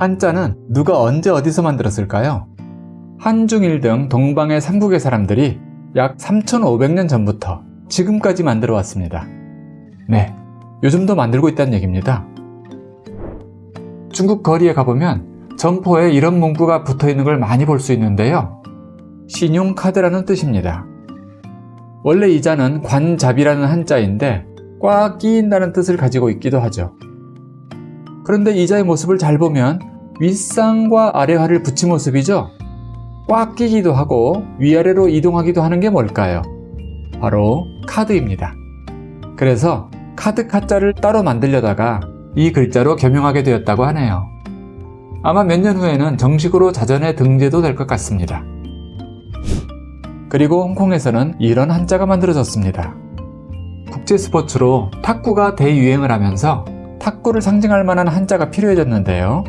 한자는 누가 언제 어디서 만들었을까요? 한중일 등 동방의 삼국의 사람들이 약 3,500년 전부터 지금까지 만들어 왔습니다. 네, 요즘도 만들고 있다는 얘기입니다. 중국 거리에 가보면 점포에 이런 문구가 붙어 있는 걸 많이 볼 수 있는데요. 신용카드라는 뜻입니다. 원래 이 자는 관잡이라는 한자인데 꽉 끼인다는 뜻을 가지고 있기도 하죠. 그런데 이 자의 모습을 잘 보면 윗상과 아래화를 붙인 모습이죠. 꽉 끼기도 하고 위아래로 이동하기도 하는 게 뭘까요? 바로 카드입니다. 그래서 카드 카자를 따로 만들려다가 이 글자로 겸용하게 되었다고 하네요. 아마 몇 년 후에는 정식으로 자전에 등재도 될 것 같습니다. 그리고 홍콩에서는 이런 한자가 만들어졌습니다. 국제 스포츠로 탁구가 대유행을 하면서 탁구를 상징할 만한 한자가 필요해졌는데요.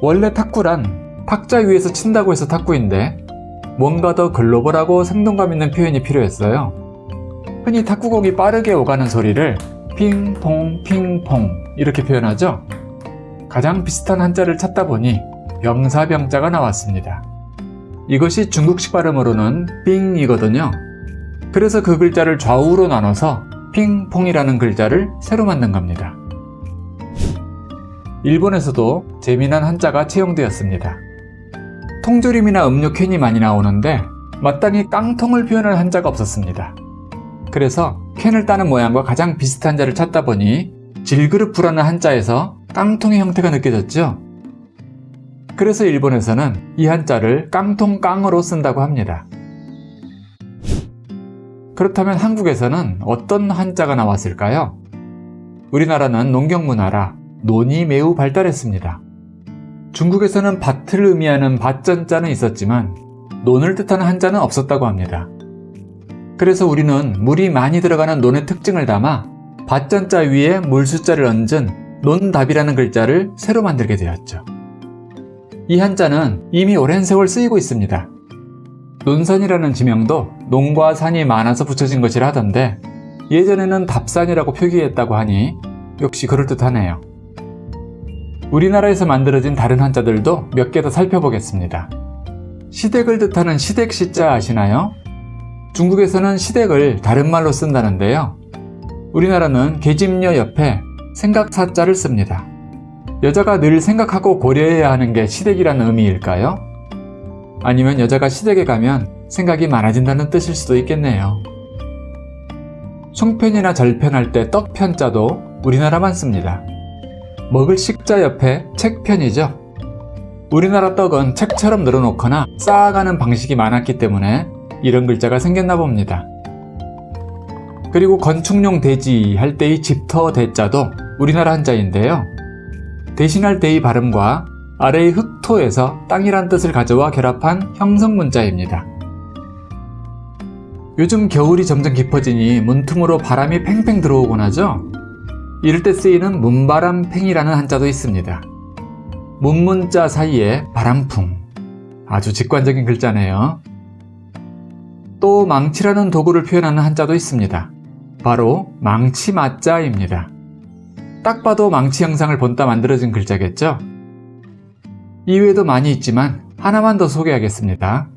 원래 탁구란 탁자 위에서 친다고 해서 탁구인데 뭔가 더 글로벌하고 생동감 있는 표현이 필요했어요. 흔히 탁구공이 빠르게 오가는 소리를 핑퐁 핑퐁 이렇게 표현하죠. 가장 비슷한 한자를 찾다 보니 병사병자가 나왔습니다. 이것이 중국식 발음으로는 삥이거든요. 그래서 그 글자를 좌우로 나눠서 핑퐁이라는 글자를 새로 만든 겁니다. 일본에서도 재미난 한자가 채용되었습니다. 통조림이나 음료 캔이 많이 나오는데 마땅히 깡통을 표현할 한자가 없었습니다. 그래서 캔을 따는 모양과 가장 비슷한 자를 찾다 보니 질그릇부라는 한자에서 깡통의 형태가 느껴졌죠? 그래서 일본에서는 이 한자를 깡통깡으로 쓴다고 합니다. 그렇다면 한국에서는 어떤 한자가 나왔을까요? 우리나라는 농경문화라 논이 매우 발달했습니다. 중국에서는 밭을 의미하는 밭전자는 있었지만 논을 뜻하는 한자는 없었다고 합니다. 그래서 우리는 물이 많이 들어가는 논의 특징을 담아 밭전자 위에 물숫자를 얹은 논답이라는 글자를 새로 만들게 되었죠. 이 한자는 이미 오랜 세월 쓰이고 있습니다. 논산이라는 지명도 논과 산이 많아서 붙여진 것이라 하던데 예전에는 답산이라고 표기했다고 하니 역시 그럴듯하네요. 우리나라에서 만들어진 다른 한자들도 몇 개 더 살펴보겠습니다. 시댁을 뜻하는 시댁시자 아시나요? 중국에서는 시댁을 다른 말로 쓴다는데요. 우리나라는 계집녀 옆에 생각사자를 씁니다. 여자가 늘 생각하고 고려해야 하는 게 시댁이라는 의미일까요? 아니면 여자가 시댁에 가면 생각이 많아진다는 뜻일 수도 있겠네요. 송편이나 절편할 때 떡편자도 우리나라만 씁니다. 먹을 식자 옆에 책편이죠. 우리나라 떡은 책처럼 늘어놓거나 쌓아가는 방식이 많았기 때문에 이런 글자가 생겼나 봅니다. 그리고 건축용 대지 할 때의 집터 대자도 우리나라 한자인데요. 대신할 때의 발음과 아래의 흑토에서 땅이란 뜻을 가져와 결합한 형성 문자입니다. 요즘 겨울이 점점 깊어지니 문틈으로 바람이 팽팽 들어오곤 하죠? 이럴 때 쓰이는 문바람팽이라는 한자도 있습니다. 문문자 사이에 바람풍 아주 직관적인 글자네요. 또 망치라는 도구를 표현하는 한자도 있습니다. 바로 망치맞자입니다. 딱 봐도 망치 형상을 본따 만들어진 글자겠죠? 이외에도 많이 있지만 하나만 더 소개하겠습니다.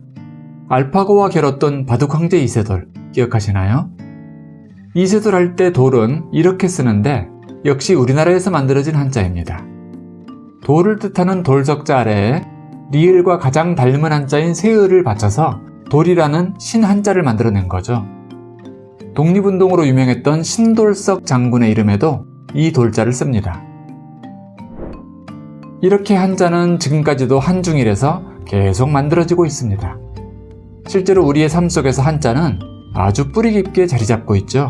알파고와 겨뤘던 바둑 황제 이세돌 기억하시나요? 이세돌 할 때 돌은 이렇게 쓰는데 역시 우리나라에서 만들어진 한자입니다. 돌을 뜻하는 돌석자 아래에 리을과 가장 닮은 한자인 세을을 받쳐서 돌이라는 신한자를 만들어낸 거죠. 독립운동으로 유명했던 신돌석 장군의 이름에도 이 돌자를 씁니다. 이렇게 한자는 지금까지도 한중일에서 계속 만들어지고 있습니다. 실제로 우리의 삶 속에서 한자는 아주 뿌리 깊게 자리 잡고 있죠.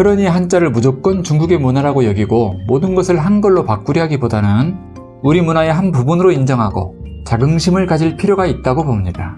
그러니 한자를 무조건 중국의 문화라고 여기고 모든 것을 한글로 바꾸려 하기보다는 우리 문화의 한 부분으로 인정하고 자긍심을 가질 필요가 있다고 봅니다.